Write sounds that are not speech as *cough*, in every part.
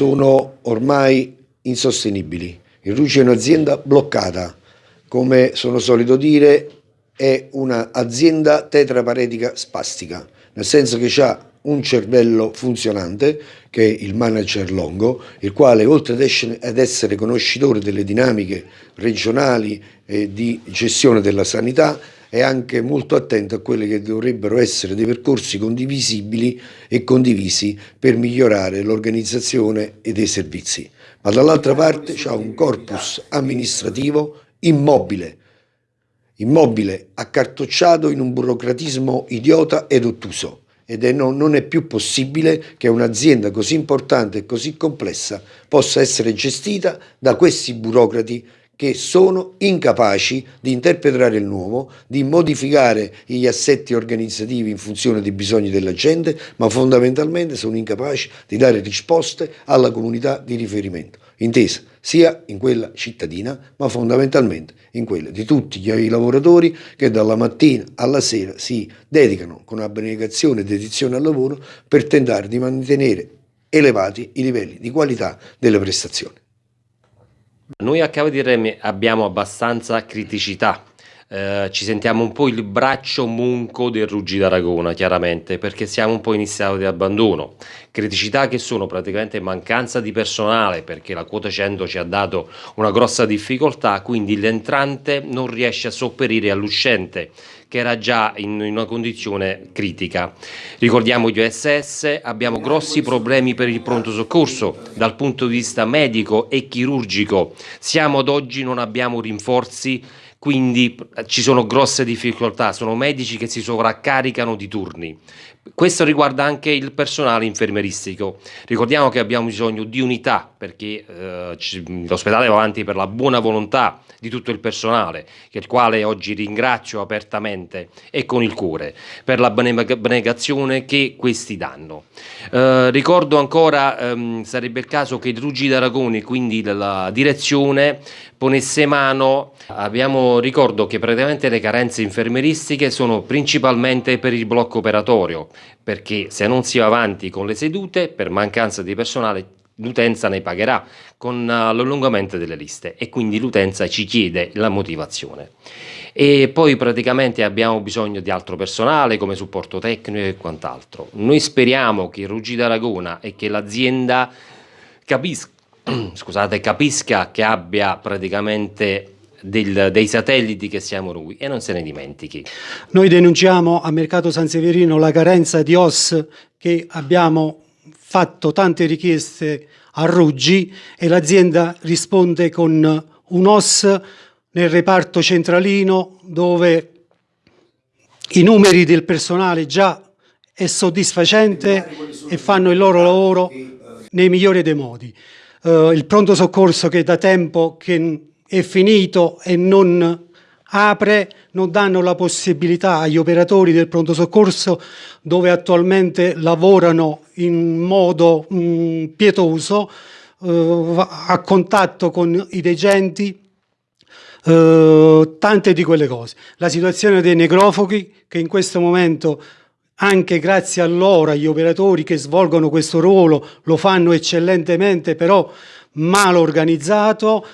sono ormai insostenibili. Il Rugi è un'azienda bloccata, come sono solito dire è un'azienda tetraparetica spastica, nel senso che ha un cervello funzionante, che è il manager Longo, il quale oltre ad essere conoscitore delle dinamiche regionali e di gestione della sanità, è anche molto attento a quelli che dovrebbero essere dei percorsi condivisibili e condivisi per migliorare l'organizzazione e dei servizi. Ma dall'altra parte c'è un corpus amministrativo immobile, immobile accartocciato in un burocratismo idiota ed ottuso ed è no, non è più possibile che un'azienda così importante e così complessa possa essere gestita da questi burocrati che sono incapaci di interpretare il nuovo, di modificare gli assetti organizzativi in funzione dei bisogni della gente, ma fondamentalmente sono incapaci di dare risposte alla comunità di riferimento, intesa sia in quella cittadina, ma fondamentalmente in quella di tutti i lavoratori che dalla mattina alla sera si dedicano con abnegazione e dedizione al lavoro per tentare di mantenere elevati i livelli di qualità delle prestazioni. Noi a Cava di Remi abbiamo abbastanza criticità, eh, ci sentiamo un po' il braccio munco del Ruggi d'Aragona chiaramente perché siamo un po' in stato di abbandono, criticità che sono praticamente mancanza di personale perché la quota 100 ci ha dato una grossa difficoltà quindi l'entrante non riesce a sopperire all'uscente che era già in una condizione critica. Ricordiamo gli OSS, abbiamo grossi problemi per il pronto soccorso dal punto di vista medico e chirurgico, siamo ad oggi non abbiamo rinforzi quindi ci sono grosse difficoltà, sono medici che si sovraccaricano di turni. Questo riguarda anche il personale infermeristico. Ricordiamo che abbiamo bisogno di unità perché eh, l'ospedale va avanti per la buona volontà di tutto il personale, il quale oggi ringrazio apertamente e con il cuore per la benegazione che questi danno. Eh, ricordo ancora, ehm, sarebbe il caso che il Ruggi d'Aragoni, quindi la direzione, ponesse mano, abbiamo, ricordo che praticamente le carenze infermeristiche sono principalmente per il blocco operatorio, perché se non si va avanti con le sedute, per mancanza di personale, l'utenza ne pagherà con uh, l'allungamento delle liste e quindi l'utenza ci chiede la motivazione. E poi praticamente abbiamo bisogno di altro personale come supporto tecnico e quant'altro. Noi speriamo che Ruggi d'Aragona e che l'azienda capisca *clears throat* capisca che abbia praticamente del, dei satelliti che siamo noi e non se ne dimentichi. Noi denunciamo a Mercato San Severino la carenza di OS che abbiamo fatto tante richieste a Ruggi e l'azienda risponde con un OS nel reparto centralino dove i numeri del personale già è soddisfacente e fanno il loro lavoro nei migliori dei modi eh, il pronto soccorso che da tempo che è finito e non apre, non danno la possibilità agli operatori del pronto soccorso dove attualmente lavorano in modo mh, mm, pietoso, eh, a contatto con i degenti, eh, tante di quelle cose. La situazione dei necrofughi che in questo momento anche grazie a loro, agli operatori che svolgono questo ruolo, lo fanno eccellentemente, però mal organizzato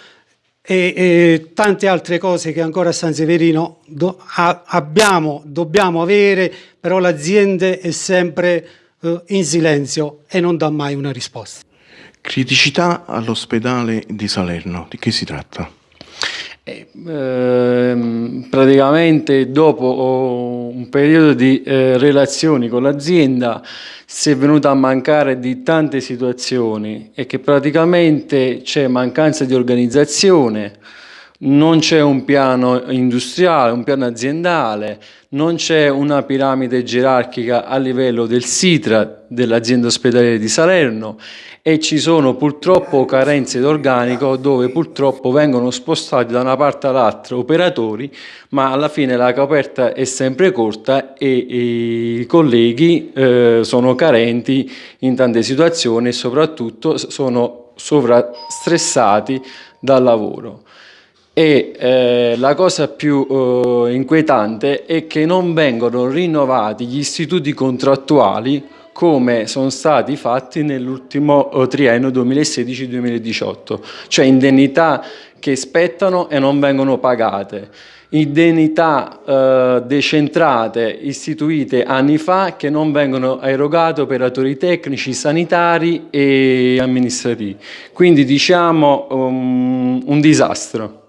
e, tante altre cose che ancora a San Severino do, a, abbiamo, dobbiamo avere, però l'azienda è sempre eh, in silenzio e non dà mai una risposta. Criticità all'ospedale di Salerno, di che si tratta? Eh, ehm, praticamente dopo un periodo di eh, relazioni con l'azienda si è venuta a mancare di tante situazioni e che praticamente c'è mancanza di organizzazione, non c'è un piano industriale, un piano aziendale, non c'è una piramide gerarchica a livello del SITRA dell'azienda ospedaliera di Salerno e ci sono purtroppo carenze d'organico dove purtroppo vengono spostati da una parte all'altra operatori ma alla fine la coperta è sempre corta e, i colleghi eh, sono carenti in tante situazioni e soprattutto sono sovrastressati dal lavoro e eh, la cosa più eh, inquietante è che non vengono rinnovati gli istituti contrattuali come sono stati fatti nell'ultimo eh, triennio 2016-2018, cioè indennità che spettano e non vengono pagate, indennità eh, decentrate istituite anni fa che non vengono erogate operatori tecnici, sanitari e amministrativi. Quindi diciamo um, un disastro.